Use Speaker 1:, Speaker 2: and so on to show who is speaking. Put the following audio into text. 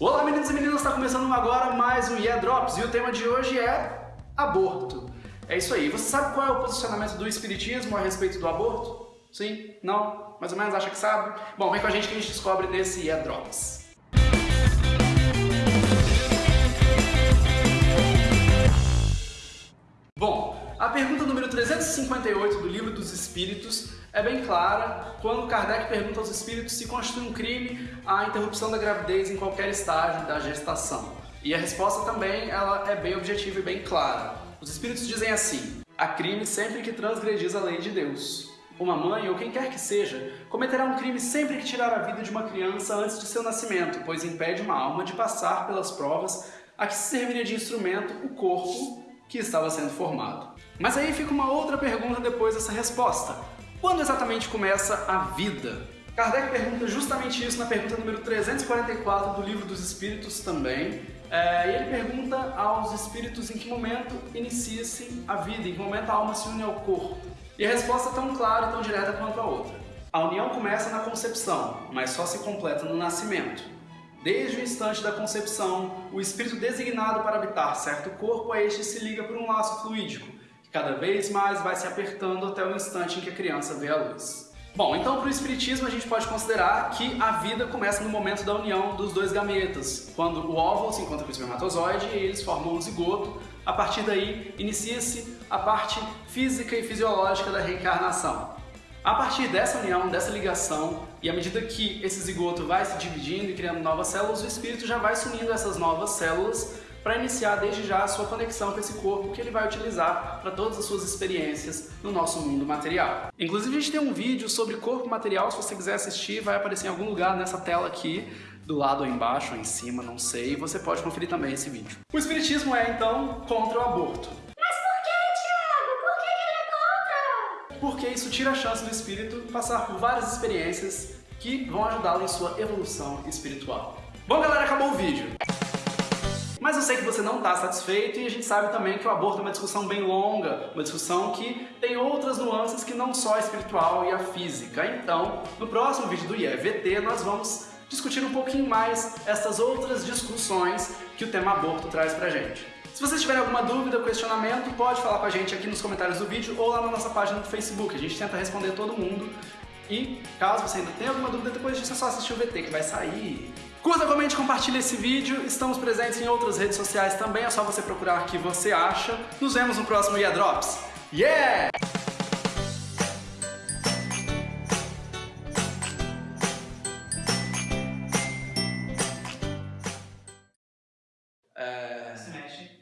Speaker 1: Olá meninos e meninas, está começando agora mais um Yeah Drops e o tema de hoje é aborto. É isso aí, você sabe qual é o posicionamento do espiritismo a respeito do aborto? Sim? Não? Mais ou menos acha que sabe? Bom, vem com a gente que a gente descobre nesse Yeah Drops. 358 do Livro dos Espíritos é bem clara quando Kardec pergunta aos espíritos se constitui um crime a interrupção da gravidez em qualquer estágio da gestação. E a resposta também ela é bem objetiva e bem clara. Os espíritos dizem assim: há crime sempre que transgredis a lei de Deus. Uma mãe, ou quem quer que seja, cometerá um crime sempre que tirar a vida de uma criança antes de seu nascimento, pois impede uma alma de passar pelas provas a que se serviria de instrumento o corpo que estava sendo formado. Mas aí fica uma outra pergunta depois dessa resposta. Quando exatamente começa a vida? Kardec pergunta justamente isso na pergunta número 344 do Livro dos Espíritos também. É, e ele pergunta aos espíritos em que momento inicia-se a vida, em que momento a alma se une ao corpo. E a resposta é tão clara e tão direta quanto a outra. A união começa na concepção, mas só se completa no nascimento. Desde o instante da concepção, o espírito designado para habitar certo corpo a este se liga por um laço fluídico, cada vez mais vai se apertando até o instante em que a criança vê a luz. Bom, então para o Espiritismo a gente pode considerar que a vida começa no momento da união dos dois gametas, quando o óvulo se encontra com o espermatozoide e eles formam um zigoto. A partir daí, inicia-se a parte física e fisiológica da reencarnação. A partir dessa união, dessa ligação, e à medida que esse zigoto vai se dividindo e criando novas células, o espírito já vai se unindo a essas novas células para iniciar desde já a sua conexão com esse corpo que ele vai utilizar para todas as suas experiências no nosso mundo material. Inclusive a gente tem um vídeo sobre corpo material, se você quiser assistir, vai aparecer em algum lugar nessa tela aqui, do lado ou embaixo ou em cima, não sei, você pode conferir também esse vídeo. O Espiritismo é, então, contra o aborto.
Speaker 2: Mas por que, Tiago? Por que ele é contra?
Speaker 1: Porque isso tira a chance do espírito passar por várias experiências que vão ajudá-lo em sua evolução espiritual. Bom galera, acabou o vídeo. Mas eu sei que você não está satisfeito e a gente sabe também que o aborto é uma discussão bem longa, uma discussão que tem outras nuances que não só a espiritual e a física. Então, no próximo vídeo do IEVT, nós vamos discutir um pouquinho mais essas outras discussões que o tema aborto traz pra gente. Se vocês tiverem alguma dúvida ou questionamento, pode falar com a gente aqui nos comentários do vídeo ou lá na nossa página do Facebook. A gente tenta responder todo mundo. E caso você ainda tenha alguma dúvida, depois disso é só assistir o VT que vai sair. Curta, comente, compartilhe esse vídeo. Estamos presentes em outras redes sociais também, é só você procurar o que você acha. Nos vemos no próximo Yeah Drops. Yeah! É...
Speaker 3: Se mexe.